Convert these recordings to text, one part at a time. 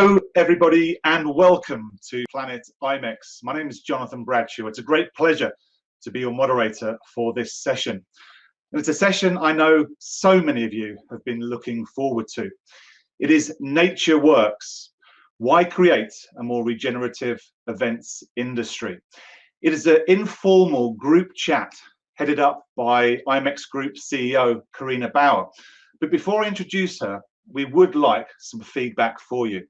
Hello, everybody, and welcome to Planet IMEX. My name is Jonathan Bradshaw. It's a great pleasure to be your moderator for this session. And it's a session I know so many of you have been looking forward to. It is Nature Works, Why Create a More Regenerative Events Industry. It is an informal group chat headed up by IMEX Group CEO, Carina Bauer. But before I introduce her, we would like some feedback for you.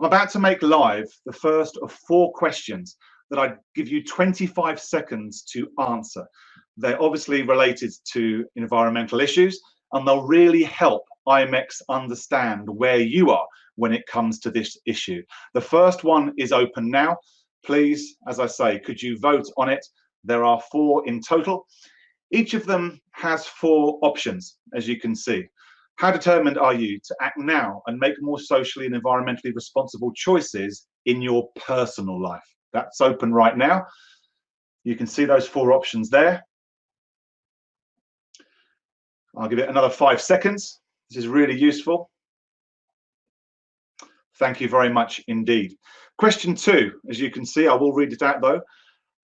I'm about to make live the first of four questions that I give you 25 seconds to answer. They're obviously related to environmental issues and they'll really help IMEX understand where you are when it comes to this issue. The first one is open now. Please, as I say, could you vote on it? There are four in total. Each of them has four options, as you can see. How determined are you to act now and make more socially and environmentally responsible choices in your personal life? That's open right now. You can see those four options there. I'll give it another five seconds. This is really useful. Thank you very much indeed. Question two, as you can see, I will read it out though.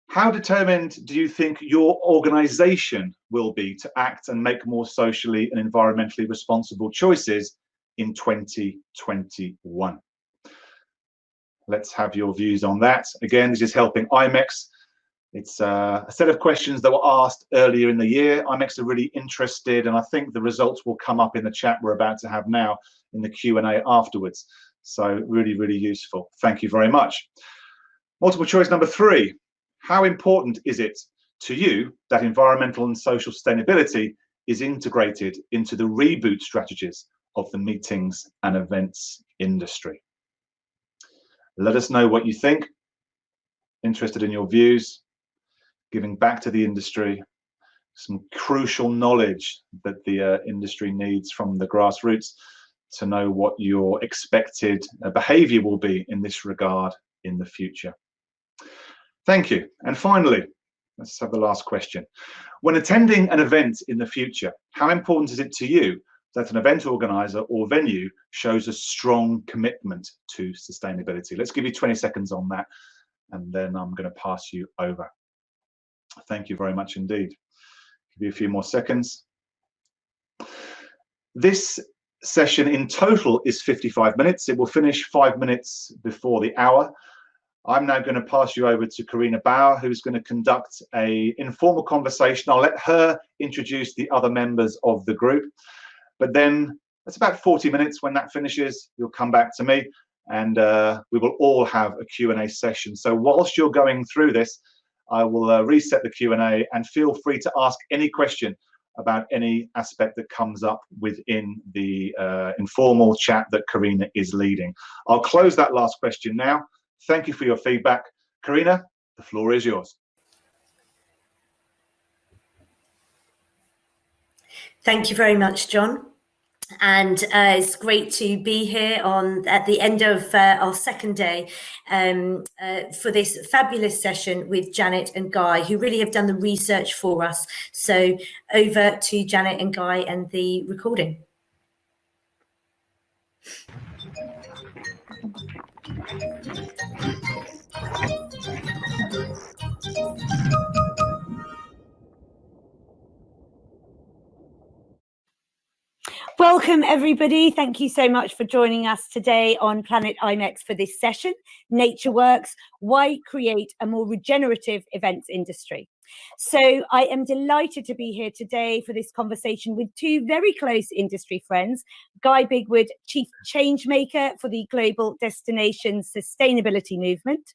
How determined do you think your organization will be to act and make more socially and environmentally responsible choices in 2021? Let's have your views on that. Again, this is helping IMEX. It's uh, a set of questions that were asked earlier in the year. IMEX are really interested, and I think the results will come up in the chat we're about to have now in the Q&A afterwards. So really, really useful. Thank you very much. Multiple choice number three. How important is it to you that environmental and social sustainability is integrated into the reboot strategies of the meetings and events industry? Let us know what you think. Interested in your views, giving back to the industry, some crucial knowledge that the uh, industry needs from the grassroots to know what your expected uh, behavior will be in this regard in the future. Thank you. And finally, let's have the last question. When attending an event in the future, how important is it to you that an event organizer or venue shows a strong commitment to sustainability? Let's give you 20 seconds on that, and then I'm going to pass you over. Thank you very much indeed. Give you a few more seconds. This session in total is 55 minutes. It will finish five minutes before the hour. I'm now going to pass you over to Carina Bauer, who's going to conduct a informal conversation. I'll let her introduce the other members of the group. But then it's about 40 minutes when that finishes, you'll come back to me and uh, we will all have a Q&A session. So whilst you're going through this, I will uh, reset the Q&A and feel free to ask any question about any aspect that comes up within the uh, informal chat that Carina is leading. I'll close that last question now Thank you for your feedback. Carina, the floor is yours. Thank you very much, John. And uh, it's great to be here on at the end of uh, our second day um, uh, for this fabulous session with Janet and Guy, who really have done the research for us. So over to Janet and Guy and the recording. Welcome everybody. Thank you so much for joining us today on Planet IMEX for this session, Nature Works, Why Create a More Regenerative Events Industry. So I am delighted to be here today for this conversation with two very close industry friends, Guy Bigwood, Chief Changemaker for the Global Destination Sustainability Movement,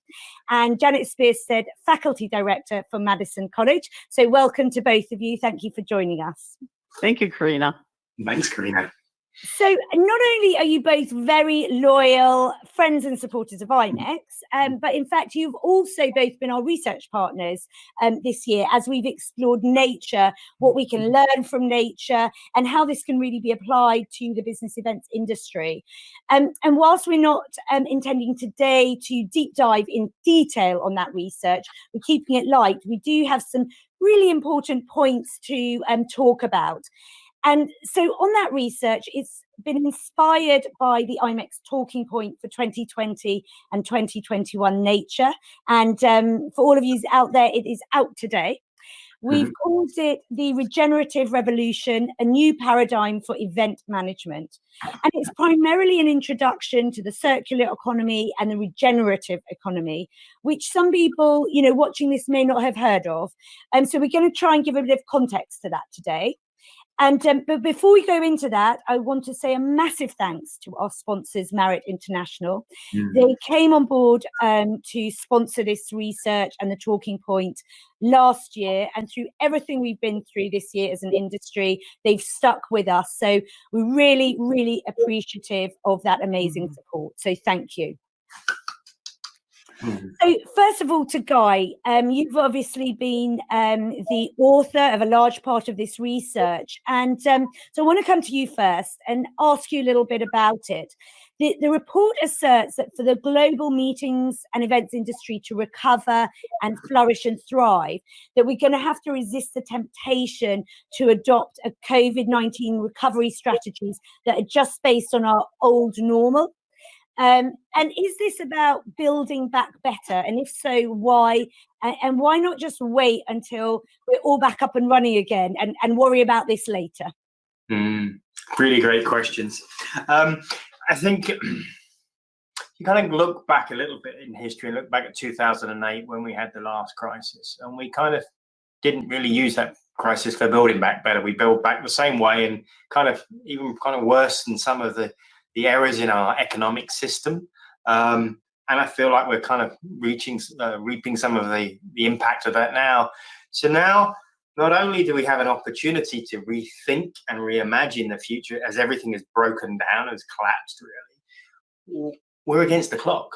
and Janet Sperstad, Faculty Director for Madison College. So welcome to both of you. Thank you for joining us. Thank you, Carina. Thanks, Carina. So not only are you both very loyal friends and supporters of IMEX, um, but in fact, you've also both been our research partners um, this year as we've explored nature, what we can learn from nature and how this can really be applied to the business events industry. Um, and whilst we're not um, intending today to deep dive in detail on that research, we're keeping it light, we do have some really important points to um, talk about. And so on that research, it's been inspired by the IMEX talking point for 2020 and 2021 nature. And um, for all of you out there, it is out today. We've mm -hmm. called it the regenerative revolution, a new paradigm for event management. And it's primarily an introduction to the circular economy and the regenerative economy, which some people, you know, watching this may not have heard of. And um, so we're going to try and give a bit of context to that today. And um, but before we go into that, I want to say a massive thanks to our sponsors, Marriott International. Mm. They came on board um, to sponsor this research and the talking point last year, and through everything we've been through this year as an industry, they've stuck with us. So we're really, really appreciative of that amazing mm. support. So thank you. Mm-hmm. So first of all, to Guy, um, you've obviously been um, the author of a large part of this research. And um, so I want to come to you first and ask you a little bit about it. The, the report asserts that for the global meetings and events industry to recover and flourish and thrive, that we're going to have to resist the temptation to adopt a COVID-19 recovery strategies that are just based on our old normal um, and is this about building back better? And if so, why? And, why not just wait until we're all back up and running again and, and worry about this later? Mm, really great questions. Um, I think you kind of look back a little bit in history and look back at 2008 when we had the last crisis and we kind of didn't really use that crisis for building back better. We built back the same way and kind of even kind of worse than some of the the errors in our economic system. Um, and I feel like we're kind of reaching, uh, reaping some of the, the impact of that now. So now, not only do we have an opportunity to rethink and reimagine the future as everything is broken down, has collapsed really, we're against the clock.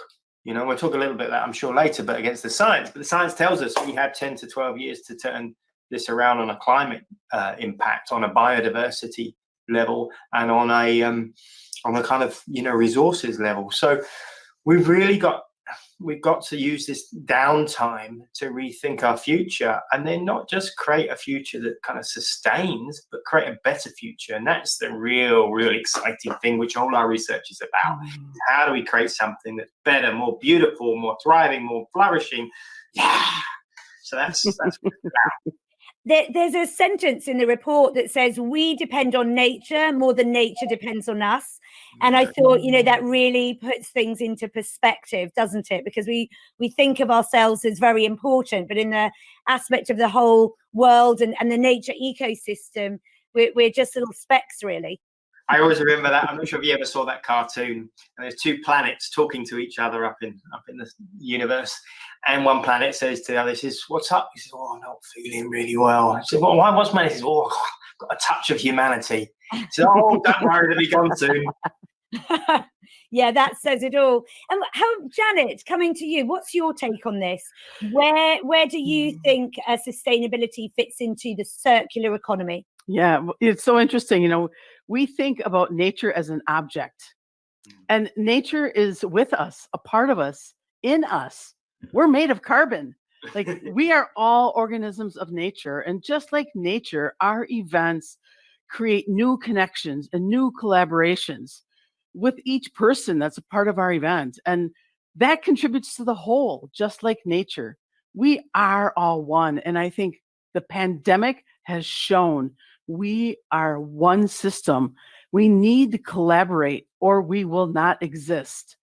You know, we'll talk a little bit that I'm sure later, but against the science. But the science tells us we have 10 to 12 years to turn this around on a climate uh, impact, on a biodiversity level, and on a um, on the kind of you know resources level. So we've really got we've got to use this downtime to rethink our future and then not just create a future that kind of sustains but create a better future and that's the real real exciting thing which all our research is about mm. how do we create something that's better more beautiful more thriving more flourishing yeah so that's that's there, there's a sentence in the report that says we depend on nature more than nature depends on us. And i thought you know that really puts things into perspective doesn't it? Because we we think of ourselves as very important but in the aspect of the whole world and, and the nature ecosystem we're, we're just little specks really I always remember that. I'm not sure if you ever saw that cartoon. And there's two planets talking to each other up in up in the universe, and one planet says to the other, "says What's up?" He says, "Oh, I'm not feeling really well." I said, "Well, why? What's man?" He says, "Oh, got a touch of humanity." He said, "Oh, don't worry, they'll be gone soon." yeah, that says it all. And how, Janet, coming to you, what's your take on this? Where where do you hmm. think uh, sustainability fits into the circular economy? Yeah, it's so interesting. You know, we think about nature as an object, mm. and nature is with us, a part of us, in us. We're made of carbon. Like we are all organisms of nature. And just like nature, our events create new connections and new collaborations with each person that's a part of our event. And that contributes to the whole, just like nature. We are all one. And I think the pandemic has shown we are one system. We need to collaborate or we will not exist.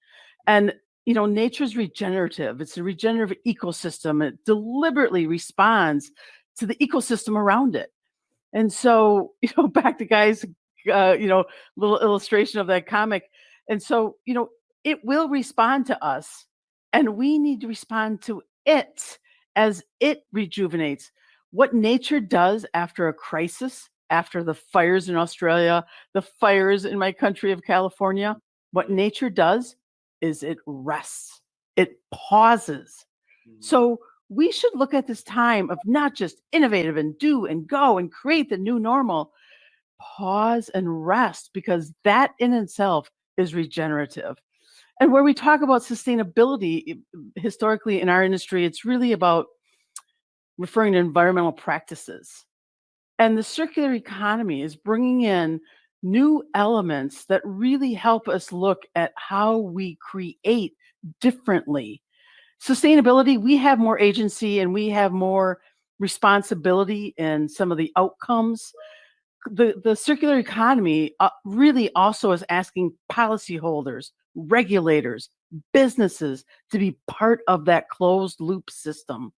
And, you know, nature's regenerative. It's a regenerative ecosystem. It deliberately responds to the ecosystem around it. And so, you know, back to Guy's, uh, you know, little illustration of that comic. And so, you know, it will respond to us and we need to respond to it as it rejuvenates. What nature does after a crisis after the fires in Australia, the fires in my country of California, what nature does is it rests, it pauses. Mm-hmm. So we should look at this time of not just innovative and do and go and create the new normal, pause and rest because that in itself is regenerative. And where we talk about sustainability historically in our industry, it's really about referring to environmental practices And the circular economy is bringing in new elements that really help us look at how we create differently. Sustainability, we have more agency and we have more responsibility in some of the outcomes. The, the circular economy uh, really also is asking policyholders, regulators, businesses to be part of that closed loop system.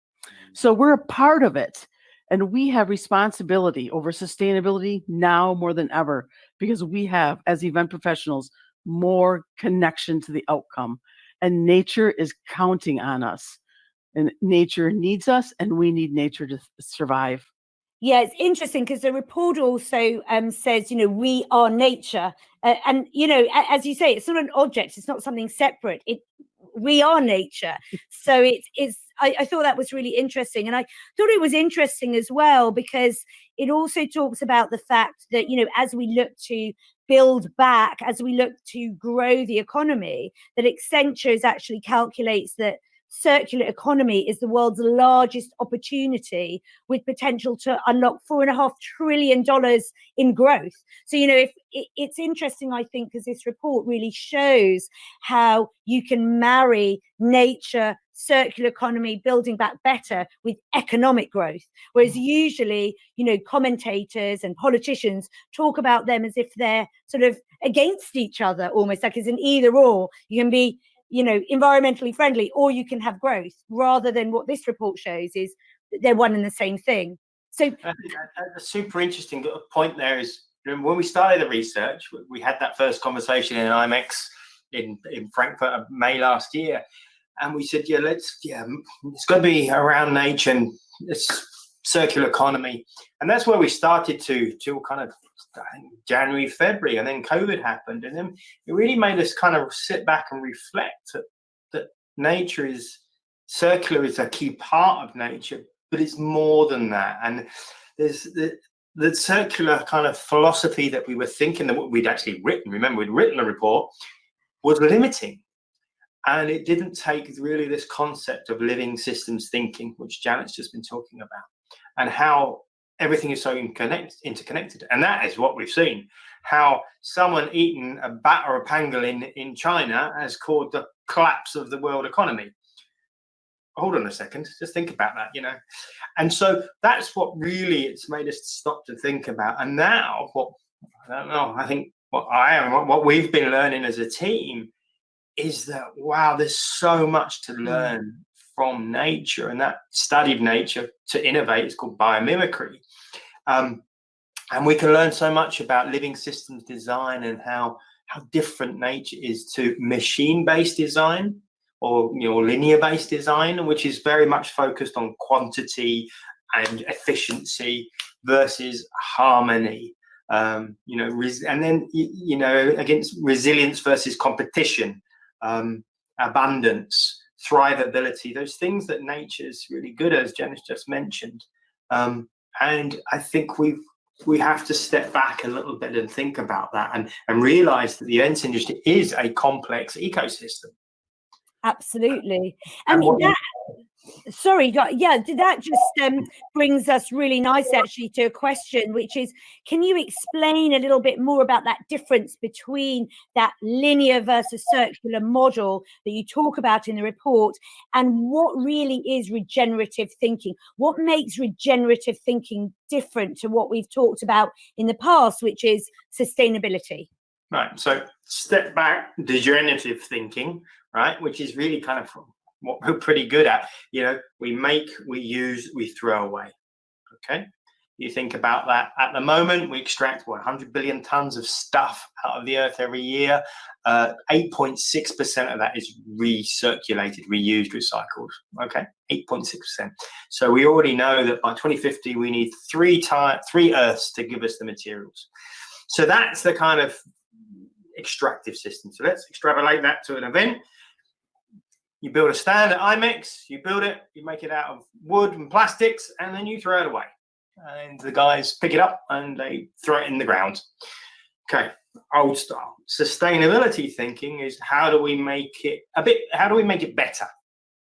So we're a part of it. And we have responsibility over sustainability now more than ever because we have, as event professionals, more connection to the outcome. And nature is counting on us. And nature needs us, and we need nature to survive. Yeah, it's interesting because the report also um, says, you know, we are nature, uh, and you know, as you say, it's not an object; it's not something separate. It, we are nature. So it's it's. I, I thought that was really interesting, and I thought it was interesting as well because it also talks about the fact that you know, as we look to build back, as we look to grow the economy, that Accenture actually calculates that circular economy is the world's largest opportunity with potential to unlock four and a half trillion dollars in growth. So, you know, if it, it's interesting, I think, because this report really shows how you can marry nature, circular economy, building back better with economic growth. Whereas mm. usually, you know, commentators and politicians talk about them as if they're sort of against each other, almost like it's an either or. You can be you know environmentally friendly or you can have growth rather than what this report shows is they're one and the same thing. So a super interesting point there is when we started the research we had that first conversation in imex in in frankfurt uh, may last year and we said yeah let's yeah it's got to be around nature and it's circular economy. And that's where we started to to kind of January, February, and then COVID happened, and then it really made us kind of sit back and reflect that, that nature is circular is a key part of nature, but it's more than that. And there's the, the circular kind of philosophy that we were thinking that what we'd actually written, remember we'd written a report, was limiting. And it didn't take really this concept of living systems thinking, which Janet's just been talking about, and how everything is so interconnected. And that is what we've seen. How someone eating a bat or a pangolin in China has caused the collapse of the world economy. Hold on a second, just think about that, you know. And so that's what really it's made us stop to think about. And now, what I don't know, I think what I am, what we've been learning as a team is that wow, there's so much to hmm. learn from nature, and that study of nature to innovate is called biomimicry. Um, and we can learn so much about living systems design and how how different nature is to machine-based design or you know linear-based design, which is very much focused on quantity and efficiency versus harmony. Um, you know, and then you know against resilience versus competition, um, abundance, thrivability, those things that nature is really good at, as Janet's just mentioned. Um, and I think we we have to step back a little bit and think about that and, and realize that the events industry is a complex ecosystem. Absolutely. And, and that, sorry yeah that just um, brings us really nice actually to a question which is can you explain a little bit more about that difference between that linear versus circular model that you talk about in the report and what really is regenerative thinking? What makes regenerative thinking different to what we've talked about in the past which is sustainability? Right so step back degenerative thinking right which is really kind of what we're pretty good at. You know, we make, we use, we throw away. Okay. You think about that at the moment, we extract what 100 billion tons of stuff out of the earth every year. 8.6% uh, of that is recirculated, reused, recycled. Okay, 8.6%. So we already know that by 2050, we need three, three Earths to give us the materials. So that's the kind of extractive system. So let's extrapolate that to an event. You build a stand at IMEX, you build it, you make it out of wood and plastics, and then you throw it away. And the guys pick it up and they throw it in the ground. Okay, old style. Sustainability thinking is how do we make it a bit, how do we make it better?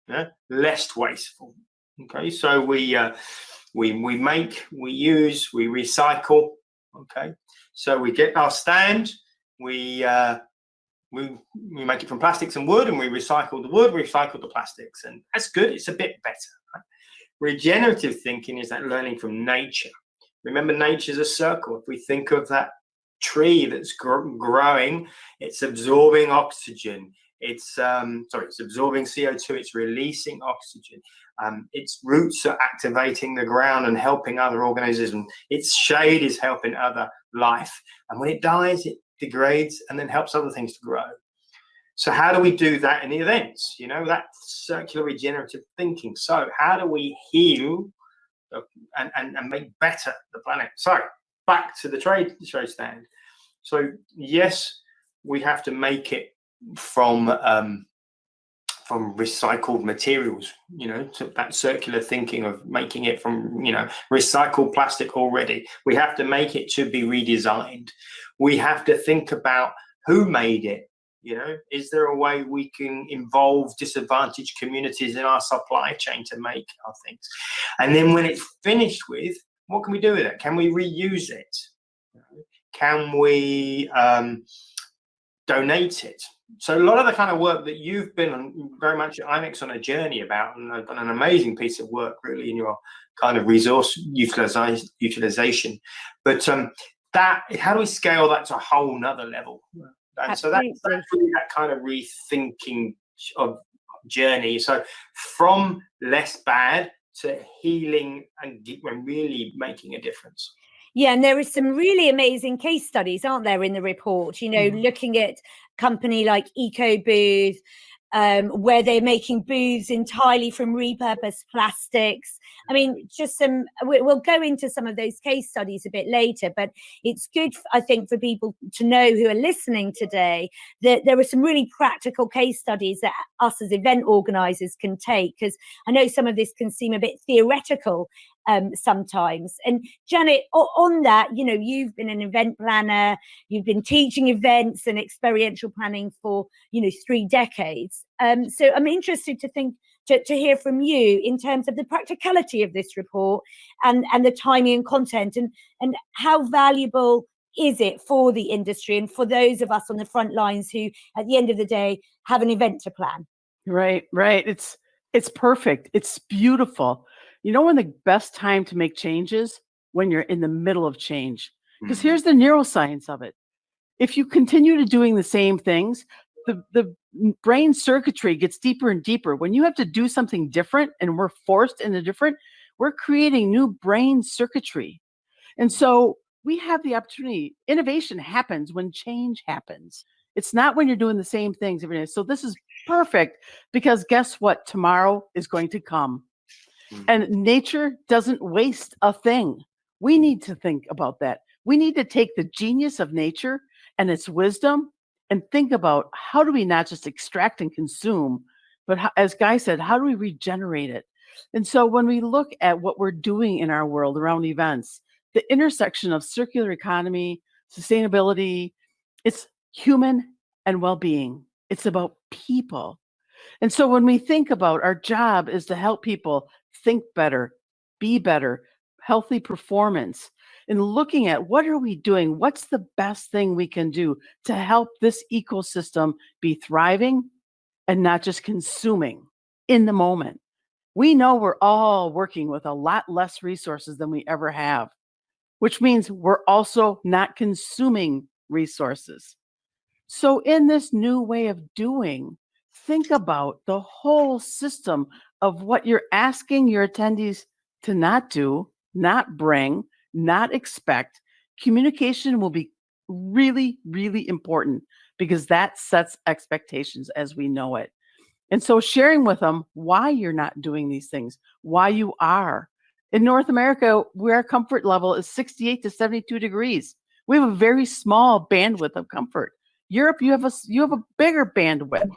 Yeah? Less wasteful. Okay, so we, uh, we we make, we use, we recycle. Okay, so we get our stand, we uh, we we make it from plastics and wood, and we recycle the wood, recycle the plastics, and that's good. It's a bit better. Right? Regenerative thinking is that learning from nature. Remember, nature is a circle. If we think of that tree that's gr growing, it's absorbing oxygen. It's um, sorry, it's absorbing CO2. It's releasing oxygen. Um, its roots are activating the ground and helping other organisms. Its shade is helping other life. And when it dies, it degrades and then helps other things to grow. So how do we do that in the events? You know, that circular regenerative thinking. So how do we heal and, and, and make better the planet? So back to the trade show stand. So yes, we have to make it from um, from recycled materials you know that circular thinking of making it from you know recycled plastic already. We have to make it to be redesigned. We have to think about who made it you know? Is there a way we can involve disadvantaged communities in our supply chain to make our things? And then when it's finished with what can we do with it? Can we reuse it? Can we um, donate it so a lot of the kind of work that you've been on, very much IMEX on a journey about, and done an amazing piece of work really in your kind of resource utilization. utilization. But um, that, how do we scale that to a whole nother level? And so that's, that's really that kind of rethinking of journey. So from less bad to healing and really making a difference. Yeah, and there is some really amazing case studies, aren't there, in the report? You know, mm. looking at company like EcoBooth, um, where they're making booths entirely from repurposed plastics. I mean, just some, we'll go into some of those case studies a bit later, but it's good, I think, for people to know who are listening today that there are some really practical case studies that us as event organizers can take, because I know some of this can seem a bit theoretical um, sometimes. And Janet, on that, you know, you've been an event planner, you've been teaching events and experiential planning for, you know, three decades. Um, so I'm interested to think, to, to hear from you in terms of the practicality of this report and, and the timing and content and, and how valuable is it for the industry and for those of us on the front lines who at the end of the day have an event to plan right right it's it's perfect it's beautiful you know when the best time to make changes? When you're in the middle of change. Because mm-hmm. here's the neuroscience of it. If you continue to doing the same things, the, the brain circuitry gets deeper and deeper. When you have to do something different and we're forced into different, we're creating new brain circuitry. And so we have the opportunity. Innovation happens when change happens. It's not when you're doing the same things every day. So this is perfect because guess what? Tomorrow is going to come. Mm. And nature doesn't waste a thing. We need to think about that. We need to take the genius of nature and its wisdom and think about how do we not just extract and consume, but how, as Guy said, how do we regenerate it? And so when we look at what we're doing in our world around events, the intersection of circular economy, sustainability, it's human and well-being. It's about people. And so when we think about our job is to help people think better, be better, healthy performance, and looking at what are we doing? What's the best thing we can do to help this ecosystem be thriving and not just consuming in the moment? We know we're all working with a lot less resources than we ever have, which means we're also not consuming resources. So in this new way of doing, think about the whole system of what you're asking your attendees to not do, not bring, not expect. Communication will be really, really important because that sets expectations as we know it. And so sharing with them why you're not doing these things, why you are. In North America, where our comfort level is 68 to 72 degrees. We have a very small bandwidth of comfort. Europe, you have a you have a bigger bandwidth.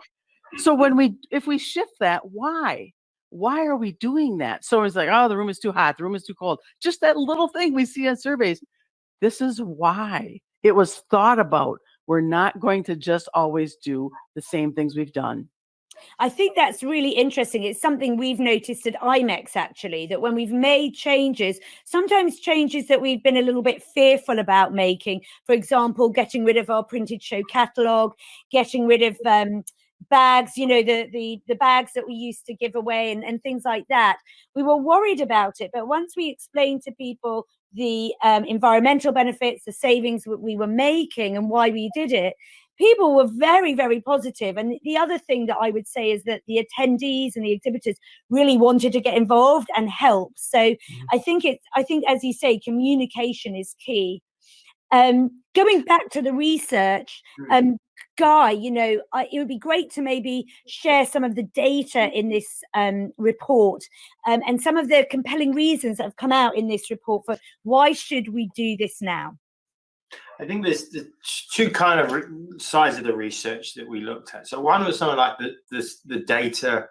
So when we, if we shift that, why? Why are we doing that? So it's like, oh, the room is too hot, the room is too cold. Just that little thing we see on surveys. This is why it was thought about. We're not going to just always do the same things we've done. I think that's really interesting. It's something we've noticed at IMEX actually, that when we've made changes, sometimes changes that we've been a little bit fearful about making, for example, getting rid of our printed show catalogue, getting rid of um, bags, you know, the, the, the bags that we used to give away and, and things like that. We were worried about it, but once we explained to people the um, environmental benefits, the savings that we were making and why we did it, people were very, very positive. And the other thing that I would say is that the attendees and the exhibitors really wanted to get involved and help. So mm-hmm. I think it's, I think, as you say, communication is key. Um, going back to the research, mm. um, Guy, you know, I, it would be great to maybe share some of the data in this um, report um, and some of the compelling reasons that have come out in this report for why should we do this now? I think there's the two kind of sides of the research that we looked at. So one was something like the, the, the data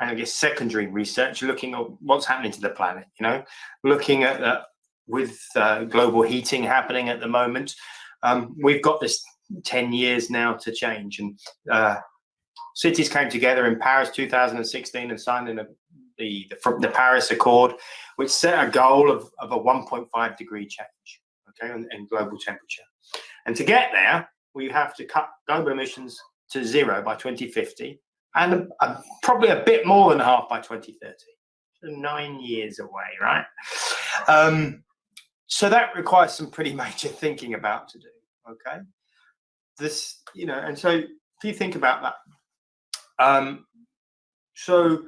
and I guess secondary research, looking at what's happening to the planet, you know, looking at that with uh, global heating happening at the moment. Um, we've got this 10 years now to change and uh, cities came together in Paris 2016 and signed in a, the, the, the Paris Accord, which set a goal of, of a 1.5 degree change okay, and, and global temperature. And to get there, we have to cut global emissions to zero by 2050 and a, a, probably a bit more than half by 2030. So nine years away, right? Um, so that requires some pretty major thinking about to do, okay? This, you know, and so if you think about that, um, so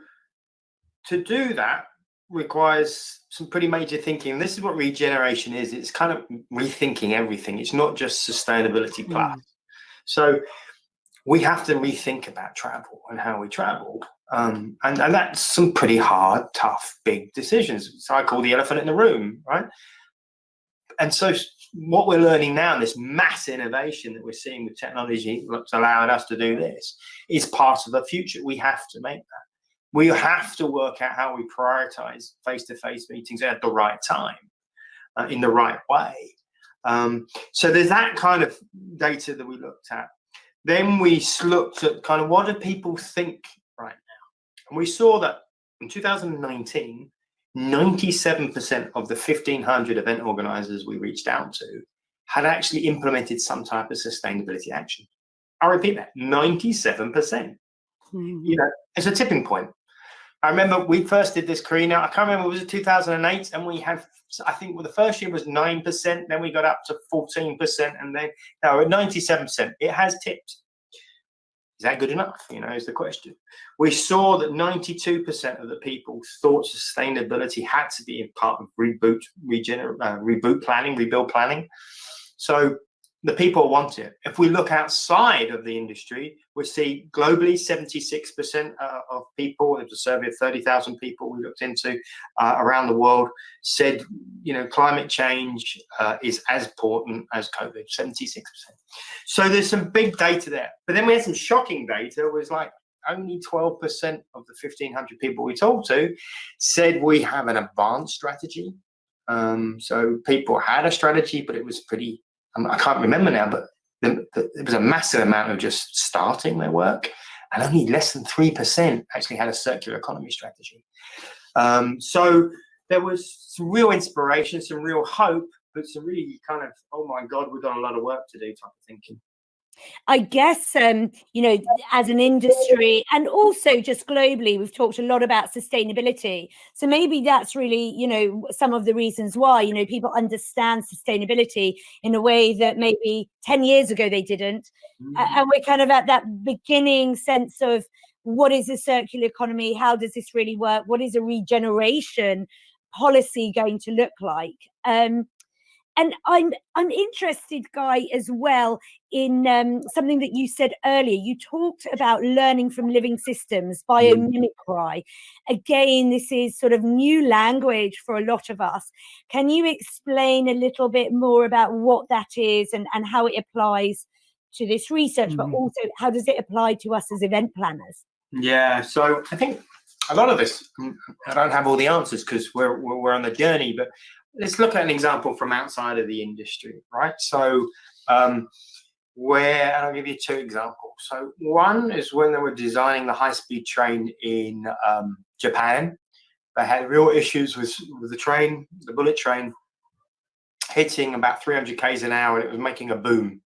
to do that, requires some pretty major thinking. This is what regeneration is. It's kind of rethinking everything. It's not just sustainability plus. Mm. So we have to rethink about travel and how we travel. Um, and, and that's some pretty hard, tough, big decisions. So I call the elephant in the room, right? And so what we're learning now, this mass innovation that we're seeing with technology that's allowing us to do this, is part of the future. We have to make that we have to work out how we prioritize face-to-face -face meetings at the right time, uh, in the right way. Um, so there's that kind of data that we looked at. Then we looked at kind of what do people think right now? And we saw that in 2019, 97% of the 1,500 event organizers we reached out to had actually implemented some type of sustainability action. I repeat that, 97%. Mm -hmm. You know, it's a tipping point. I remember we first did this Carina. I can't remember, was it 2008? And we had, I think well, the first year was 9%, then we got up to 14%, and then now at 97%. It has tipped. Is that good enough? You know, is the question. We saw that 92% of the people thought sustainability had to be a part of reboot, regener, uh, reboot planning, rebuild planning. So the people want it. If we look outside of the industry, we see globally 76% uh, of people, was a survey of 30,000 people we looked into uh, around the world, said, you know, climate change uh, is as important as COVID, 76%. So there's some big data there. But then we had some shocking data, It was like only 12% of the 1,500 people we talked to said we have an advanced strategy. Um, so people had a strategy, but it was pretty I can't remember now, but the, the, there was a massive amount of just starting their work, and only less than 3% actually had a circular economy strategy. Um, so there was some real inspiration, some real hope, but some really kind of, oh my God, we've got a lot of work to do type of thinking. I guess, um, you know, as an industry and also just globally, we've talked a lot about sustainability. So maybe that's really, you know, some of the reasons why, you know, people understand sustainability in a way that maybe 10 years ago they didn't. Mm. And we're kind of at that beginning sense of what is a circular economy? How does this really work? What is a regeneration policy going to look like? Um, and I'm I'm interested, Guy, as well in um, something that you said earlier. You talked about learning from living systems, biomimicry. Again, this is sort of new language for a lot of us. Can you explain a little bit more about what that is and, and how it applies to this research, mm. but also how does it apply to us as event planners? Yeah, so I think a lot of this, mm, I don't have all the answers because we're, we're on the journey, but let's look at an example from outside of the industry, right? So um, where and I'll give you two examples. So one is when they were designing the high-speed train in um, Japan. They had real issues with, with the train, the bullet train, hitting about 300 k's an hour, and it was making a boom.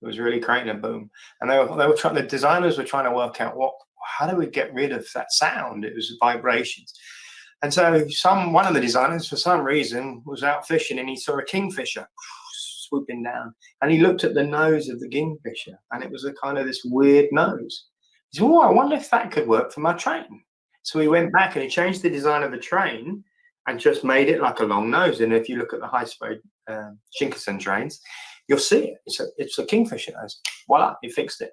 It was really creating a boom, and they were they were trying. The designers were trying to work out what how do we get rid of that sound? It was vibrations. And so some one of the designers, for some reason, was out fishing and he saw a kingfisher swooping down. And he looked at the nose of the kingfisher, and it was a kind of this weird nose. He said, "Oh, I wonder if that could work for my train." So he went back and he changed the design of the train and just made it like a long nose. And if you look at the high speed uh, Shinkansen trains, you'll see it. It's a, it's a kingfisher nose. Voila, he fixed it.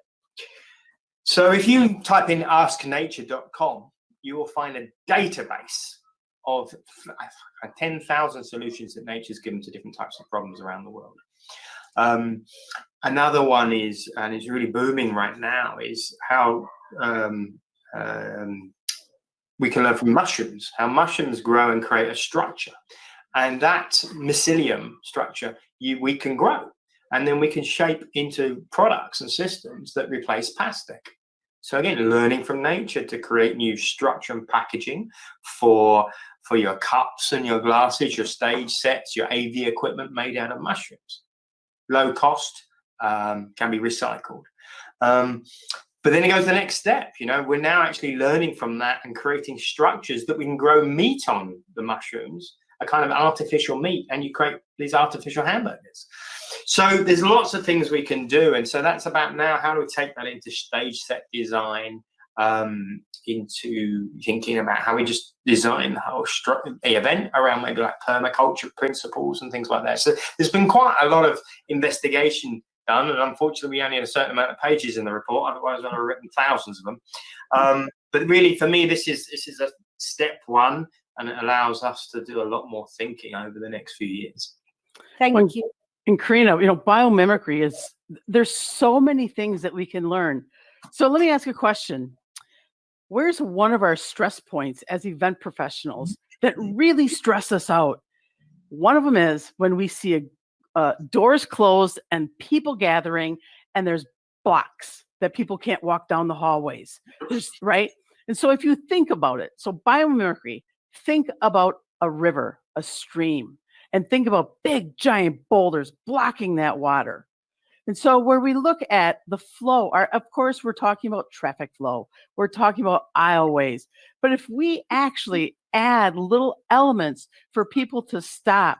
So if you type in asknature.com, you will find a database of 10,000 solutions that nature's given to different types of problems around the world. Um, another one is, and it's really booming right now, is how um, um, we can learn from mushrooms, how mushrooms grow and create a structure. And that mycelium structure you, we can grow. And then we can shape into products and systems that replace plastic. So again, learning from nature to create new structure and packaging for for your cups and your glasses, your stage sets, your AV equipment made out of mushrooms. Low cost, um, can be recycled. Um, but then it goes the next step. You know, we're now actually learning from that and creating structures that we can grow meat on the mushrooms, a kind of artificial meat, and you create these artificial hamburgers. So there's lots of things we can do. And so that's about now how do we take that into stage set design, um, into thinking about how we just design the whole the event around maybe like permaculture principles and things like that. So there's been quite a lot of investigation done, and unfortunately, we only had a certain amount of pages in the report. Otherwise, I'd have written thousands of them. Um, but really, for me, this is this is a step one, and it allows us to do a lot more thinking over the next few years. Thank you. And Carina, you know, biomimicry is there's so many things that we can learn. So let me ask a question. Where's one of our stress points as event professionals that really stress us out? One of them is when we see a, uh, doors closed and people gathering, and there's blocks that people can't walk down the hallways. There's, right? And so if you think about it, so biomimicry, think about a river, a stream, and think about big giant boulders blocking that water. And so where we look at the flow, our, of course, we're talking about traffic flow. We're talking about aisleways. But if we actually add little elements for people to stop,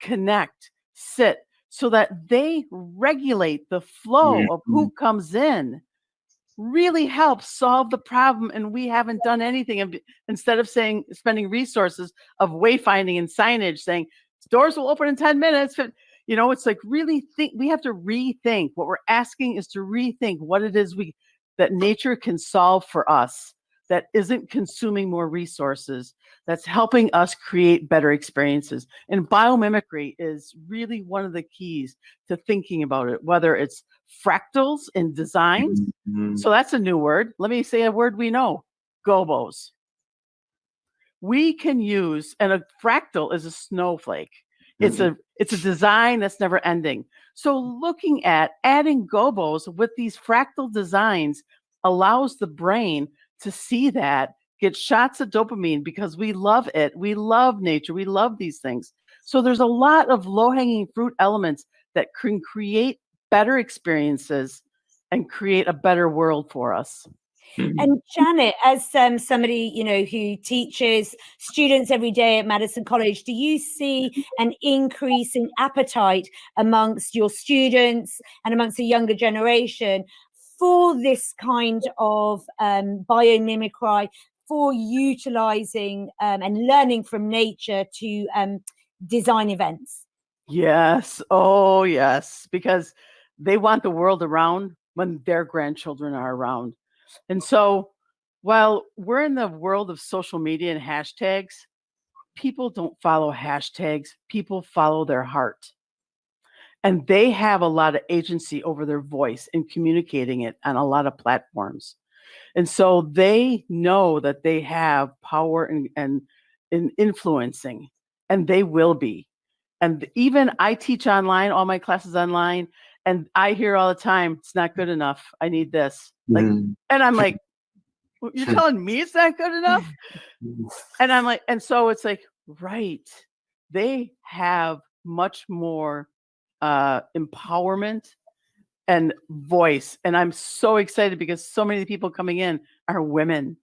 connect, sit, so that they regulate the flow of mm-hmm. who comes in, really helps solve the problem. And we haven't done anything. Instead of saying, spending resources of wayfinding and signage saying, doors will open in 10 minutes. fif- You know, it's like really think, we have to rethink. What we're asking is to rethink what it is we, that nature can solve for us that isn't consuming more resources, that's helping us create better experiences. And biomimicry is really one of the keys to thinking about it, whether it's fractals in designs. Mm-hmm. So that's a new word. Let me say a word we know gobos. We can use, and a fractal is a snowflake. It's mm-hmm. a it's a design that's never ending. So mm. looking at adding gobos with these fractal designs allows the brain to see that, get shots of dopamine because we love it. We love nature. We love these things. So there's a lot of low-hanging fruit elements that can create better experiences and create a better world for us. And Janet, as um, somebody you know who teaches students every day at Madison College, do you see an increase in appetite amongst your students and amongst the younger generation for this kind of um, biomimicry, for utilizing um, and learning from nature to um, design events? Yes. Oh, yes. Because they want the world around when their grandchildren are around. And so while we're in the world of social media and hashtags, people don't follow hashtags, people follow their heart. And they have a lot of agency over their voice in communicating it on a lot of platforms. And so they know that they have power and, and in influencing, and they will be. And even I teach online, all my classes online, and I hear all the time, it's not good enough. I need this. Like, Mm. and I'm like, you're telling me it's not good enough? And I'm like, and so it's like, right. They have much more uh empowerment and voice. And I'm so excited because so many people coming in are women.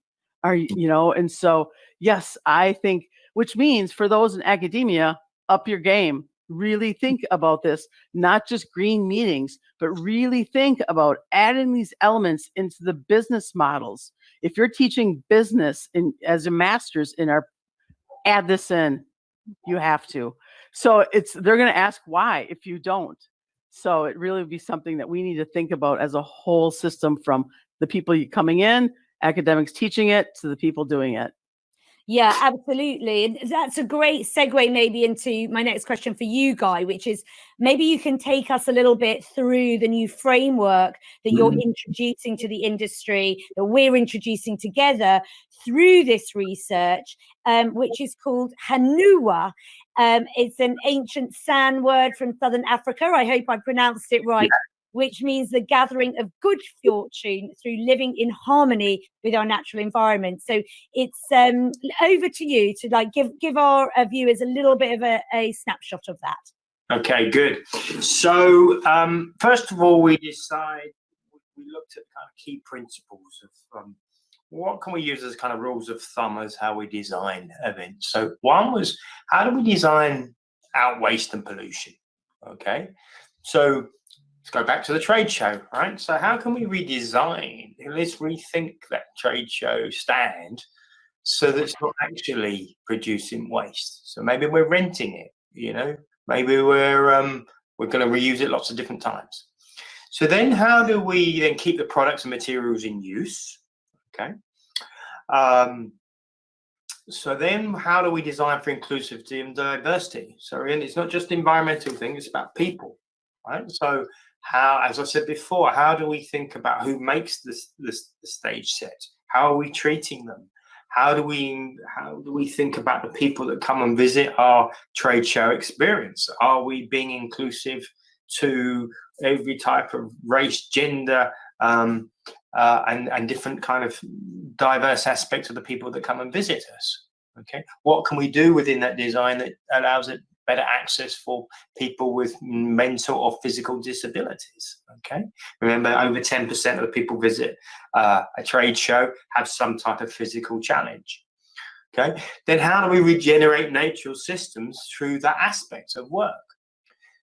Are you know, and so yes, I think which means for those in academia, up your game. Really think about this, not just green meetings, but really think about adding these elements into the business models. If you're teaching business in as a master's in our add this in, you have to. So it's they're going to ask why if you don't. So it really would be something that we need to think about as a whole system from the people coming in, academics teaching it, to the people doing it. Yeah, absolutely. And that's a great segue, maybe, into my next question for you, Guy, which is maybe you can take us a little bit through the new framework that you're Mhm. introducing to the industry, that we're introducing together through this research, um, which is called Hanua. Um, it's an ancient San word from Southern Africa. I hope I pronounced it right. Which means the gathering of good fortune through living in harmony with our natural environment. So it's um over to you to like give give our viewers a little bit of a, a snapshot of that Okay, good. So um, first of all, we decide we looked at kind of key principles of um, what can we use as kind of rules of thumb as how we design events. So one was how do we design out waste and pollution? Okay, so let's go back to the trade show, right? So how can we redesign? Let's rethink that trade show stand so that it's not actually producing waste. So maybe we're renting it, you know, maybe we're um, we're going to reuse it lots of different times. So then, how do we then keep the products and materials in use? Okay. Um, so then, how do we design for inclusivity and diversity? So it's not just environmental thing; it's about people, right? So how, as I said before, how do we think about who makes this this the stage set? How are we treating them? How do we how do we think about the people that come and visit our trade show experience? Are we being inclusive to every type of race, gender, um, uh, and and different kind of diverse aspects of the people that come and visit us? Okay, what can we do within that design that allows it better access for people with mental or physical disabilities? Okay, remember over ten percent of the people visit uh, a trade show have some type of physical challenge. Okay, then how do we regenerate natural systems through that aspect of work?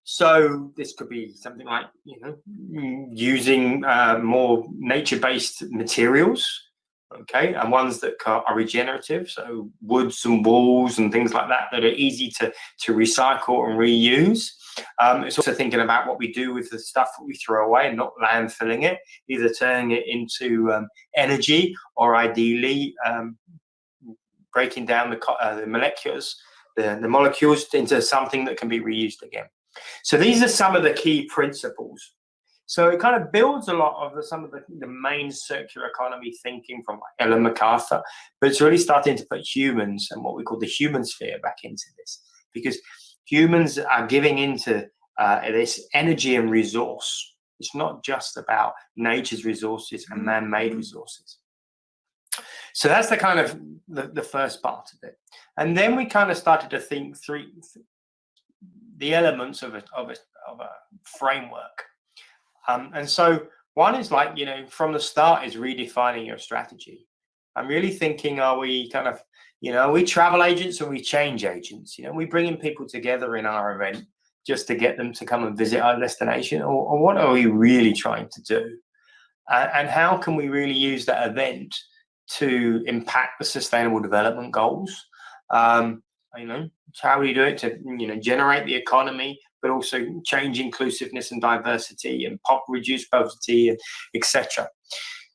So this could be something like you know using uh, more nature-based materials, okay, and ones that are regenerative, so woods and walls and things like that that are easy to to recycle and reuse. Um, it's also thinking about what we do with the stuff that we throw away and not landfilling it, either turning it into um, energy or ideally um, breaking down the, uh, the molecules, the, the molecules into something that can be reused again. So these are some of the key principles. So it kind of builds a lot of the, some of the, the main circular economy thinking from like Ellen MacArthur, but it's really starting to put humans and what we call the human sphere back into this because humans are giving into uh, this energy and resource. It's not just about nature's resources and man-made resources. So that's the kind of the, the first part of it. And then we kind of started to think through the elements of a, of a, of a framework. Um, and so one is like, you know, from the start is redefining your strategy. I'm really thinking, are we kind of, you know, are we travel agents or we change agents? You know, we bringing people together in our event just to get them to come and visit our destination or, or what are we really trying to do? Uh, and how can we really use that event to impact the sustainable development goals? Um, you know, how do you do it to, you know, generate the economy, but also change inclusiveness and diversity and pop, reduce poverty etc.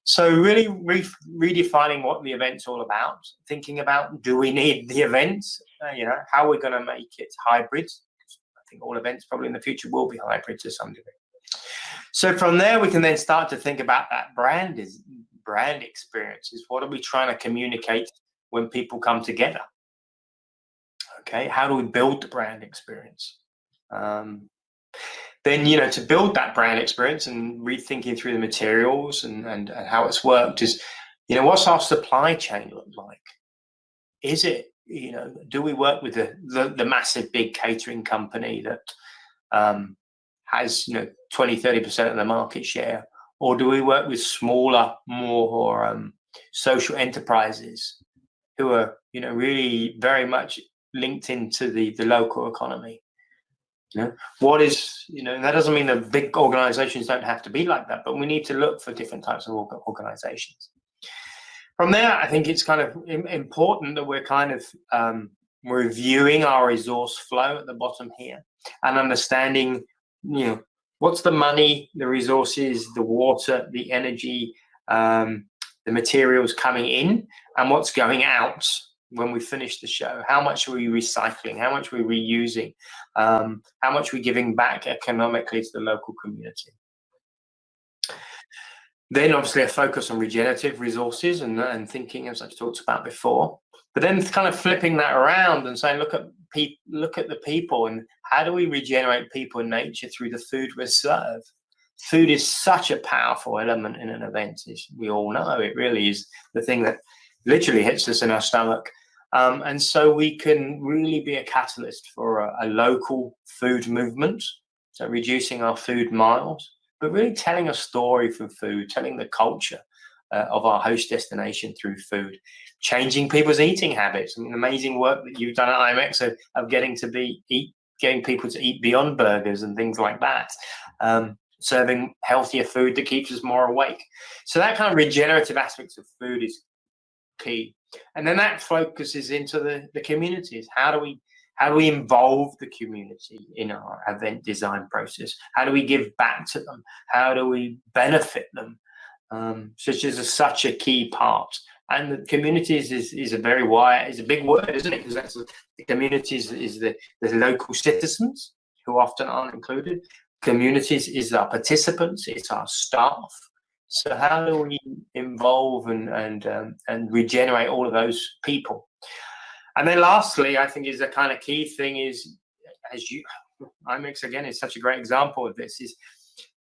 So really re redefining what the event's all about, thinking about do we need the event, uh, you know, how we're going to make it hybrid. I think all events probably in the future will be hybrid to some degree. So from there, we can then start to think about that brand is brand experiences. What are we trying to communicate when people come together? Okay, how do we build the brand experience? Um, then you know to build that brand experience and rethinking through the materials and, and, and how it's worked is you know what's our supply chain look like? Is it you know do we work with the the, the massive big catering company that um, has you know 20 30 percent of the market share? Or do we work with smaller more um, social enterprises who are you know really very much linked into the the local economy you know, what is, you know, that doesn't mean that big organizations don't have to be like that, but we need to look for different types of organizations. From there, I think it's kind of important that we're kind of um, reviewing our resource flow at the bottom here and understanding, you know, what's the money, the resources, the water, the energy, um, the materials coming in, and what's going out when we finish the show? How much are we recycling? How much are we reusing? Um, how much are we giving back economically to the local community? Then obviously a focus on regenerative resources and, and thinking as I've talked about before. But then kind of flipping that around and saying, look at look at the people and how do we regenerate people and nature through the food we serve? Food is such a powerful element in an event, as we all know. It really is the thing that literally hits us in our stomach um, and so we can really be a catalyst for a, a, local food movement, so reducing our food miles, but really telling a story from food, telling the culture uh, of our host destination through food, changing people's eating habits. I mean, amazing work that you've done at IMEX of, of getting to be eat, getting people to eat beyond burgers and things like that. Um, serving healthier food that keeps us more awake. So that kind of regenerative aspects of food is key and then that focuses into the, the communities. How do we how do we involve the community in our event design process? How do we give back to them? How do we benefit them? Um, such as a, such a key part. And the communities is, is a very wide, is a big word, isn't it? Because that's the communities is the, the local citizens who often aren't included. Communities is our participants, it's our staff, so how do we involve and and um, and regenerate all of those people? And then lastly, I think is a kind of key thing is as you IMEX again is such a great example of this is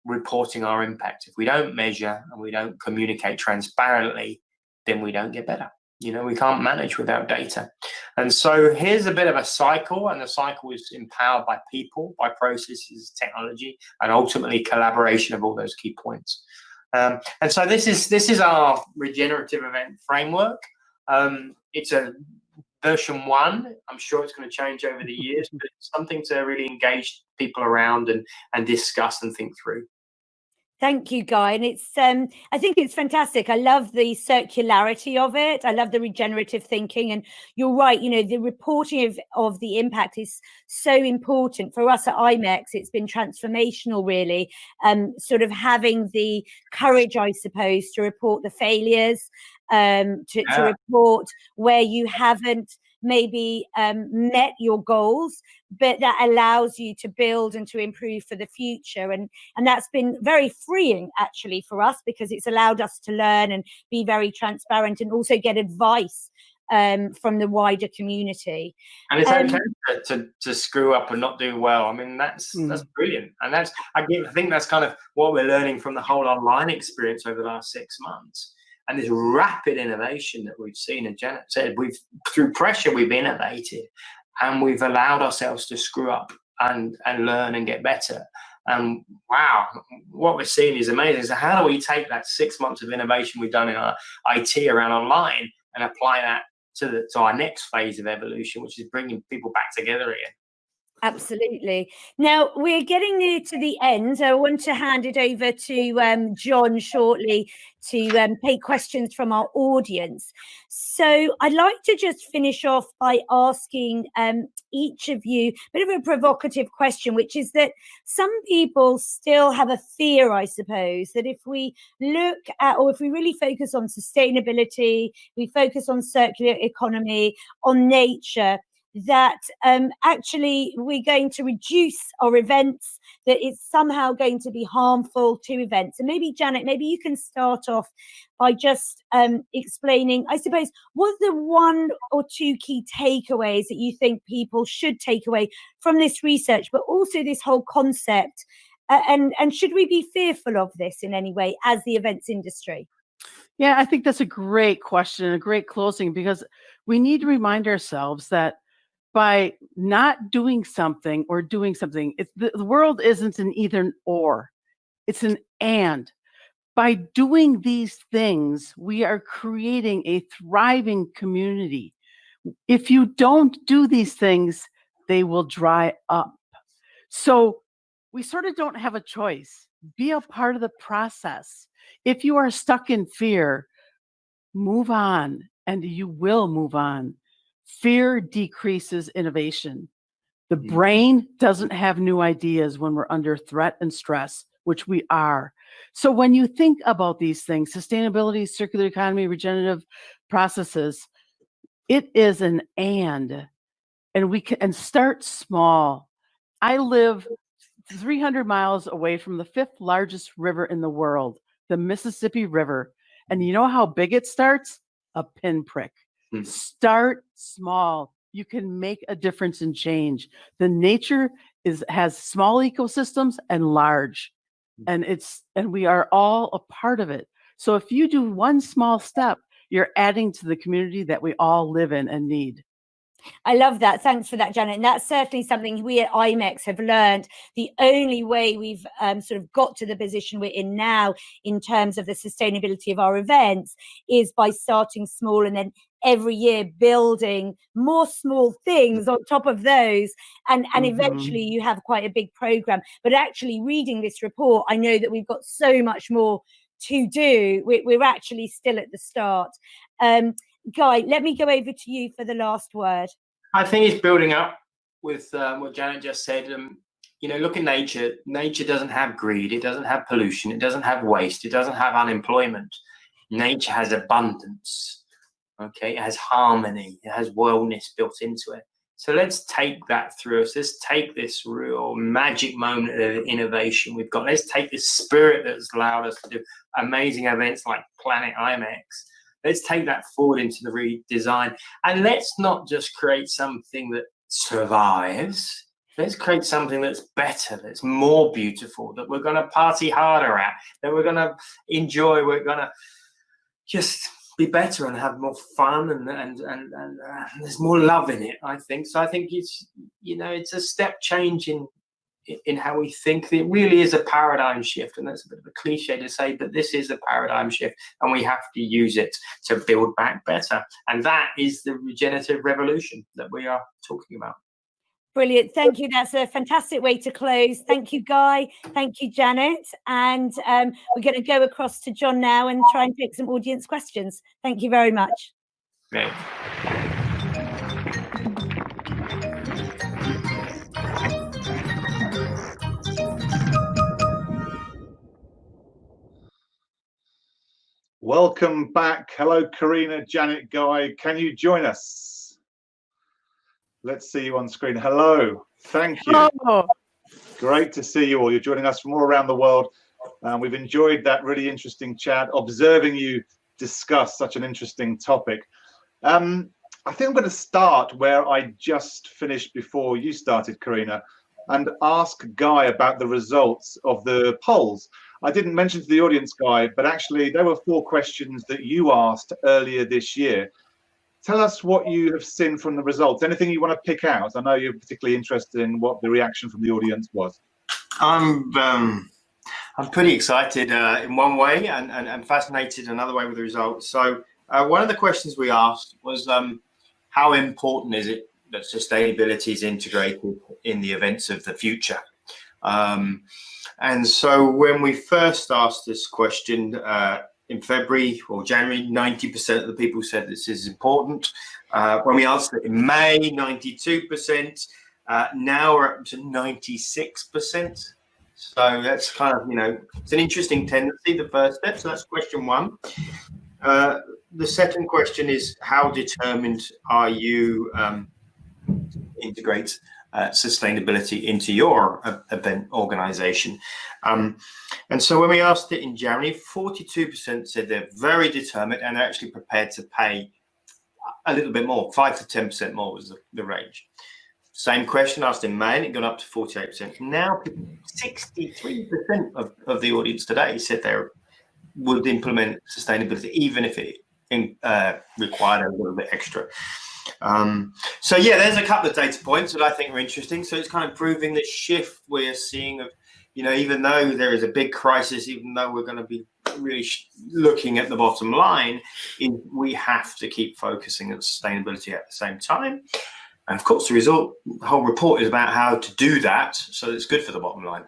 reporting our impact. If we don't measure and we don't communicate transparently, then we don't get better. You know, we can't manage without data. And so here's a bit of a cycle, and the cycle is empowered by people, by processes, technology, and ultimately collaboration of all those key points. Um, and so this is this is our regenerative event framework. Um, it's a version one. I'm sure it's going to change over the years, but it's something to really engage people around and and discuss and think through. Thank you, Guy. And it's um, I think it's fantastic. I love the circularity of it. I love the regenerative thinking. And you're right, you know, the reporting of, of the impact is so important. For us at IMEX, it's been transformational, really. Um, sort of having the courage, I suppose, to report the failures, um, to, yeah. to report where you haven't maybe um, met your goals, but that allows you to build and to improve for the future. And, and that's been very freeing actually for us because it's allowed us to learn and be very transparent and also get advice um, from the wider community. And it's um, okay to, to, to, screw up and not do well. I mean, that's mm. that's brilliant. And that's I think that's kind of what we're learning from the whole online experience over the last six months and this rapid innovation that we've seen, and Janet said, we've through pressure we've innovated, and we've allowed ourselves to screw up and and learn and get better. And wow, what we're seeing is amazing. So how do we take that six months of innovation we've done in our IT around online and apply that to the to our next phase of evolution, which is bringing people back together again? Absolutely. Now we're getting near to the end. I want to hand it over to um, John shortly to um, take questions from our audience. So I'd like to just finish off by asking um, each of you a bit of a provocative question, which is that some people still have a fear, I suppose, that if we look at or if we really focus on sustainability, we focus on circular economy, on nature, that um, actually we're going to reduce our events, that it's somehow going to be harmful to events. And maybe, Janet, maybe you can start off by just um, explaining, I suppose, what are the one or two key takeaways that you think people should take away from this research, but also this whole concept? Uh, and, and should we be fearful of this in any way as the events industry? Yeah, I think that's a great question, a great closing, because we need to remind ourselves that by not doing something or doing something, it's, the, the world isn't an either or, it's an and. By doing these things, we are creating a thriving community. If you don't do these things, they will dry up. So we sort of don't have a choice. Be a part of the process. If you are stuck in fear, move on and you will move on. Fear decreases innovation. The mm. brain doesn't have new ideas when we're under threat and stress, which we are. So when you think about these things, sustainability, circular economy, regenerative processes, it is an and. And we can and start small. I live 300 miles away from the fifth largest river in the world, the Mississippi River. And you know how big it starts? A pinprick. Hmm. Start small. You can make a difference and change. The nature is has small ecosystems and large. Hmm. And it's and we are all a part of it. So if you do one small step, you're adding to the community that we all live in and need. I love that. Thanks for that, Janet. And that's certainly something we at IMEX have learned. The only way we've um, sort of got to the position we're in now in terms of the sustainability of our events is by starting small and then every year building more small things on top of those and and mm-hmm. eventually you have quite a big program but actually reading this report i know that we've got so much more to do we're, we're actually still at the start um, Guy, let me go over to you for the last word. I think it's building up with um, what Janet just said. Um, you know, look at nature. Nature doesn't have greed. It doesn't have pollution. It doesn't have waste. It doesn't have unemployment. Nature has abundance. Okay, it has harmony. It has wellness built into it. So let's take that through us. Let's take this real magic moment of innovation we've got. Let's take this spirit that's allowed us to do amazing events like Planet IMEX. Let's take that forward into the redesign. And let's not just create something that survives. Let's create something that's better, that's more beautiful, that we're going to party harder at, that we're going to enjoy, we're going to just be better and have more fun and and and, and uh, there's more love in it i think so i think it's you know it's a step change in in how we think. It really is a paradigm shift, and that's a bit of a cliche to say, but this is a paradigm shift, and we have to use it to build back better. And that is the regenerative revolution that we are talking about. Brilliant. Thank you. That's a fantastic way to close. Thank you, Guy. Thank you, Janet. And um, we're going to go across to John now and try and take some audience questions. Thank you very much. Great. Welcome back. Hello, Carina, Janet, Guy. Can you join us? Let's see you on screen. Hello. Thank you. Hello. Great to see you all. You're joining us from all around the world. Um, we've enjoyed that really interesting chat, observing you discuss such an interesting topic. Um, I think I'm going to start where I just finished before you started, Carina, and ask Guy about the results of the polls. I didn't mention to the audience, Guy, but actually there were four questions that you asked earlier this year. Tell us what you have seen from the results. Anything you want to pick out? I know you're particularly interested in what the reaction from the audience was. I'm um, I'm pretty excited uh, in one way and, and, and, fascinated another way with the results. So uh, one of the questions we asked was um, how important is it that sustainability is integrated in the events of the future? Um, and so when we first asked this question uh, in February or January, 90% of the people said this is important. Uh, when we asked it in May, 92%. Uh, now we're up to 96%. So that's kind of, you know, it's an interesting tendency, the first step. So that's question one. Uh, the second question is how determined are you um, integrate uh, sustainability into your uh, event organization. Um, and so when we asked it in January, 42% said they're very determined and they're actually prepared to pay a little bit more, 5 to 10% more was the, the range. Same question asked in May, and it got up to 48%. Now, 63% of, of the audience today said they would implement sustainability, even if it in, uh, required a little bit extra. Um, so yeah, there's a couple of data points that I think are interesting. So it's kind of proving the shift we're seeing of, you know, even though there is a big crisis, even though we're going to be really looking at the bottom line, we have to keep focusing on sustainability at the same time. And of course, the result, the whole report is about how to do that so it's good for the bottom line.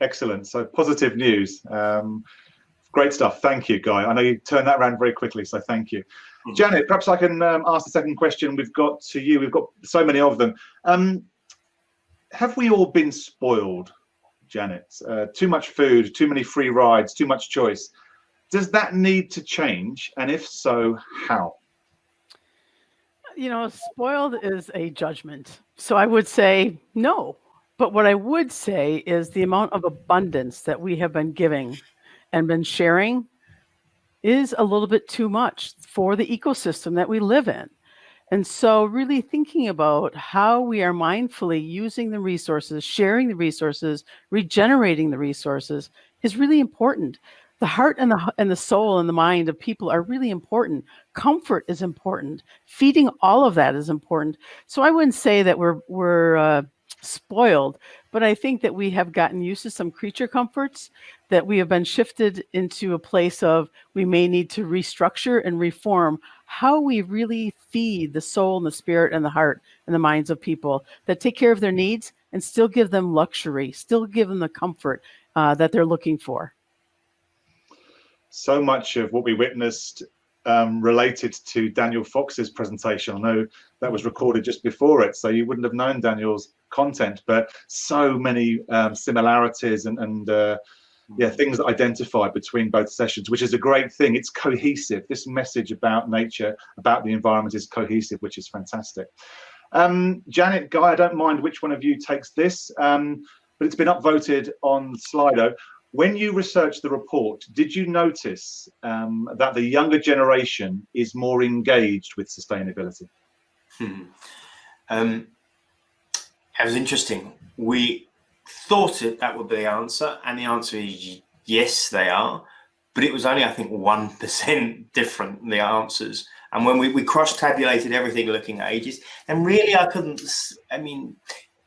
Excellent. So positive news. Um, great stuff. Thank you, Guy. I know you turned that around very quickly, so thank you. Mm -hmm. Janet, perhaps I can um, ask the second question we've got to you. We've got so many of them. Um, have we all been spoiled, Janet? Uh, too much food, too many free rides, too much choice. Does that need to change? And if so, how? you know, spoiled is a judgment. So I would say no. But what I would say is the amount of abundance that we have been giving and been sharing is a little bit too much for the ecosystem that we live in. And so really thinking about how we are mindfully using the resources, sharing the resources, regenerating the resources is really important. The heart and the and the soul and the mind of people are really important. Comfort is important. Feeding all of that is important. So i wouldn't say that we're we're uh, spoiled but i think that we have gotten used to some creature comforts that we have been shifted into a place of we may need to restructure and reform how we really feed the soul and the spirit and the heart and the minds of people that take care of their needs and still give them luxury still give them the comfort uh, that they're looking for. So much of what we witnessed um, related to Daniel Fox's presentation. I know that was recorded just before it, so you wouldn't have known Daniel's content, but so many um, similarities and, and uh, yeah, things identified between both sessions, which is a great thing. It's cohesive. This message about nature, about the environment is cohesive, which is fantastic. Um, Janet, Guy, I don't mind which one of you takes this, um, but it's been upvoted on Slido when you researched the report, did you notice um, that the younger generation is more engaged with sustainability? Hmm. Um, it was interesting. We thought it, that would be the answer, and the answer is yes, they are. But it was only, I think, 1% different, than the answers. And when we, we cross-tabulated everything looking at ages, and really I couldn't, I mean,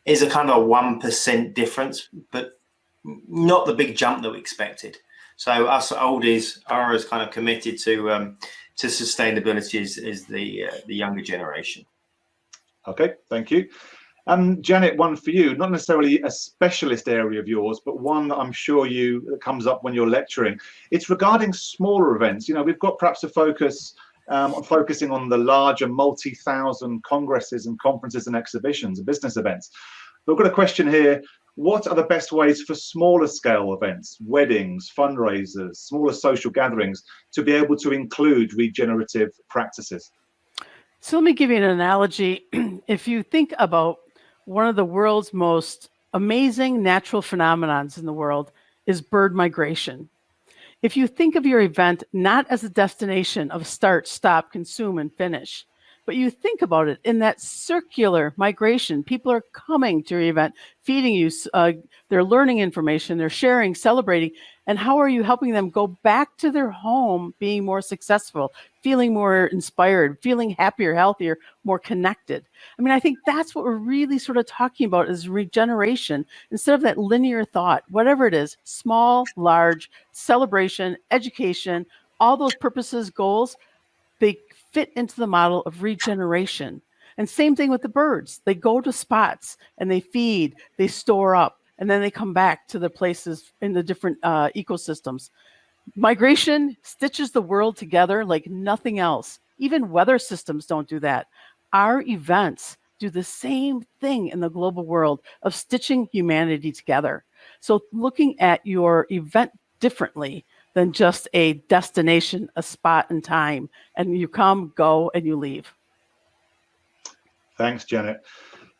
is a kind of a 1% difference, but not the big jump that we expected. So us oldies are as kind of committed to um, to sustainability as, as the uh, the younger generation. Okay, thank you. Um, Janet, one for you, not necessarily a specialist area of yours, but one that I'm sure you that comes up when you're lecturing. It's regarding smaller events. You know, we've got perhaps a focus um, on focusing on the larger multi-thousand congresses and conferences and exhibitions and business events. But we've got a question here what are the best ways for smaller scale events, weddings, fundraisers, smaller social gatherings to be able to include regenerative practices? So let me give you an analogy. if you think about one of the world's most amazing natural phenomenons in the world is bird migration. If you think of your event not as a destination of start, stop, consume, and finish, but you think about it in that circular migration, people are coming to your event, feeding you, uh, they're learning information, they're sharing, celebrating. And how are you helping them go back to their home being more successful, feeling more inspired, feeling happier, healthier, more connected? I mean, I think that's what we're really sort of talking about is regeneration instead of that linear thought, whatever it is, small, large, celebration, education, all those purposes, goals, they fit into the model of regeneration. And same thing with the birds. They go to spots and they feed, they store up, and then they come back to the places in the different uh, ecosystems. Migration stitches the world together like nothing else. Even weather systems don't do that. Our events do the same thing in the global world of stitching humanity together. So looking at your event differently than just a destination, a spot and time. And you come, go, and you leave. Thanks, Janet.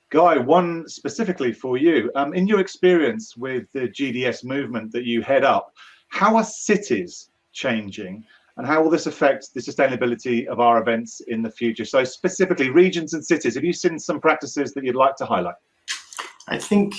Guy, one specifically for you. Um, in your experience with the GDS movement that you head up, how are cities changing and how will this affect the sustainability of our events in the future? So specifically regions and cities, have you seen some practices that you'd like to highlight? I think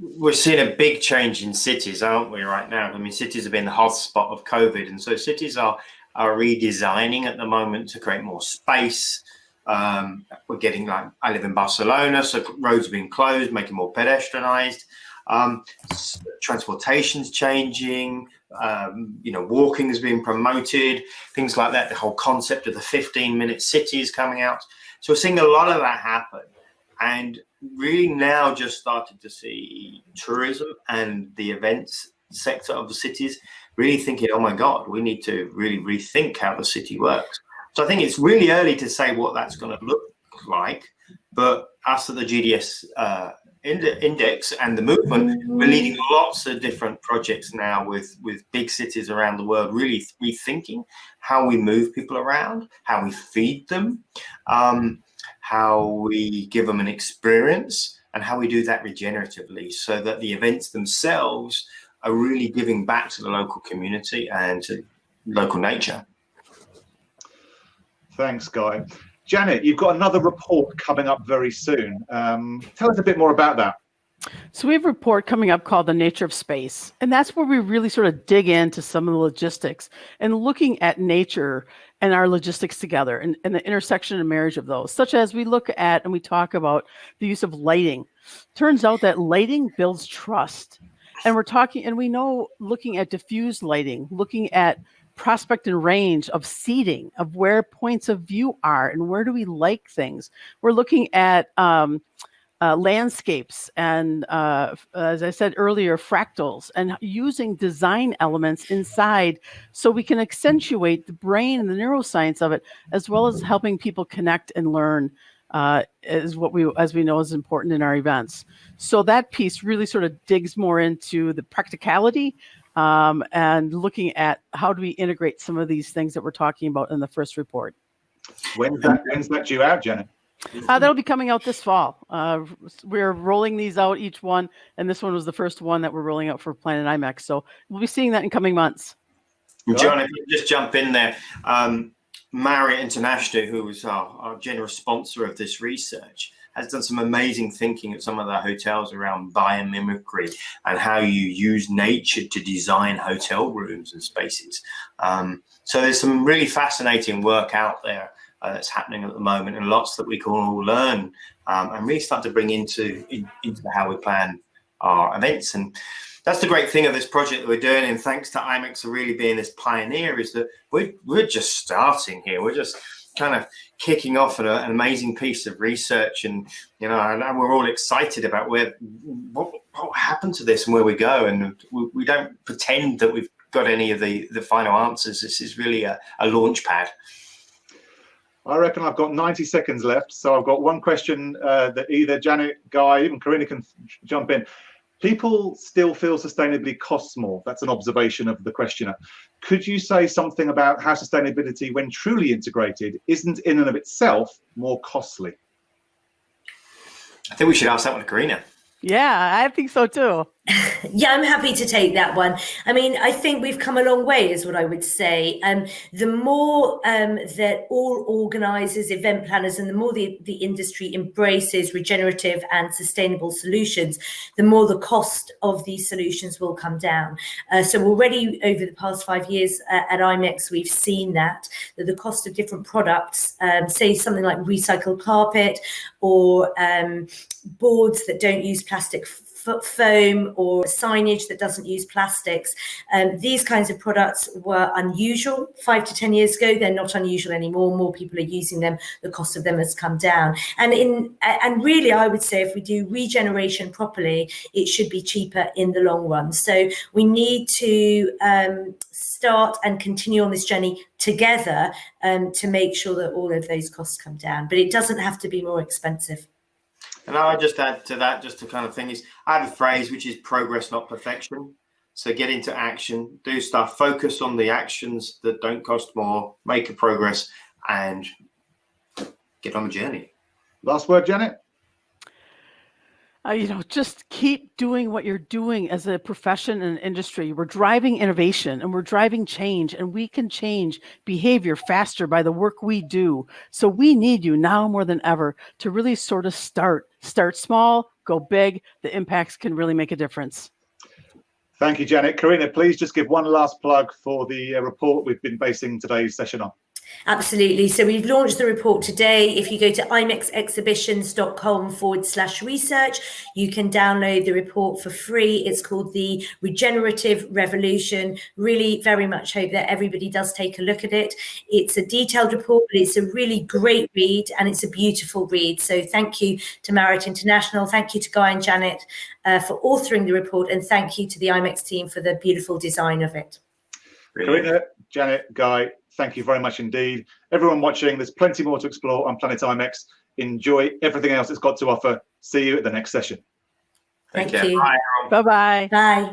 we're seeing a big change in cities, aren't we, right now? I mean, cities have been the hotspot of COVID. And so cities are, are redesigning at the moment to create more space, um, we're getting like, I live in Barcelona, so roads are being closed, making more pedestrianized. Um, transportation's changing, um, you know, walking is being promoted, things like that. The whole concept of the 15 minute city is coming out. So we're seeing a lot of that happen and really now just started to see tourism and the events sector of the cities really thinking, oh my God, we need to really rethink how the city works. So I think it's really early to say what that's going to look like, but us at the GDS uh, index and the movement, we're leading lots of different projects now with, with big cities around the world, really rethinking how we move people around, how we feed them, um, how we give them an experience, and how we do that regeneratively so that the events themselves are really giving back to the local community and to local nature. Thanks, Guy. Janet, you've got another report coming up very soon. Um, tell us a bit more about that. So we have a report coming up called The Nature of Space. And that's where we really sort of dig into some of the logistics and looking at nature and our logistics together and, and the intersection and marriage of those, such as we look at and we talk about the use of lighting. Turns out that lighting builds trust. And we're talking, and we know looking at diffused lighting, looking at prospect and range of seating, of where points of view are and where do we like things. We're looking at um, uh, landscapes and, uh, as I said earlier, fractals and using design elements inside so we can accentuate the brain and the neuroscience of it, as well as helping people connect and learn uh, is what we, as we know, is important in our events. So that piece really sort of digs more into the practicality um, and looking at how do we integrate some of these things that we're talking about in the first report. When's that, when's that due out, Janet? Uh, that'll be coming out this fall. Uh, we're rolling these out each one, and this one was the first one that we're rolling out for Planet IMEX. So we'll be seeing that in coming months. John, if you just jump in there, um, Marriott International, who was our, our generous sponsor of this research, has done some amazing thinking at some of the hotels around biomimicry and how you use nature to design hotel rooms and spaces. Um, so there's some really fascinating work out there uh, that's happening at the moment and lots that we can all learn um, and really start to bring into, in, into how we plan our events. And that's the great thing of this project that we're doing. And thanks to IMEX for really being this pioneer is that we're, we're just starting here. We're just kind of kicking off an, an, amazing piece of research and you know and we're all excited about where what, what happened to this and where we go and we, we, don't pretend that we've got any of the the final answers this is really a, a launch pad I reckon I've got 90 seconds left. So I've got one question uh, that either Janet, Guy, even Carina can jump in people still feel sustainably costs more. That's an observation of the questioner. Could you say something about how sustainability, when truly integrated, isn't in and of itself more costly? I think we should ask that one to Carina. Yeah, I think so too. yeah, I'm happy to take that one. I mean, I think we've come a long way, is what I would say. Um, the more um, that all organisers, event planners, and the more the, the industry embraces regenerative and sustainable solutions, the more the cost of these solutions will come down. Uh, so already over the past five years uh, at IMEX, we've seen that, that the cost of different products, um, say something like recycled carpet or um, boards that don't use plastic foam or signage that doesn't use plastics. Um, these kinds of products were unusual five to 10 years ago. They're not unusual anymore. More people are using them. The cost of them has come down. And in and really, I would say if we do regeneration properly, it should be cheaper in the long run. So we need to um, start and continue on this journey together um, to make sure that all of those costs come down. But it doesn't have to be more expensive. And I just add to that, just to kind of thing is, I have a phrase which is progress, not perfection. So get into action, do stuff, focus on the actions that don't cost more, make a progress, and get on the journey. Last word, Janet? Uh, you know, just keep doing what you're doing as a profession and industry. We're driving innovation and we're driving change, and we can change behavior faster by the work we do. So we need you now more than ever to really sort of start. Start small, go big. The impacts can really make a difference. Thank you, Janet. Carina, please just give one last plug for the uh, report we've been basing today's session on. Absolutely. So we've launched the report today. If you go to imexexhibitions.com forward slash research, you can download the report for free. It's called the Regenerative Revolution. Really very much hope that everybody does take a look at it. It's a detailed report, but it's a really great read and it's a beautiful read. So thank you to Marriott International. Thank you to Guy and Janet uh, for authoring the report. And thank you to the IMEX team for the beautiful design of it. Carina, Janet, Guy, thank you very much indeed. Everyone watching, there's plenty more to explore on Planet IMEX. Enjoy everything else it's got to offer. See you at the next session. Thank Take care. you. Bye. Bye bye. Bye.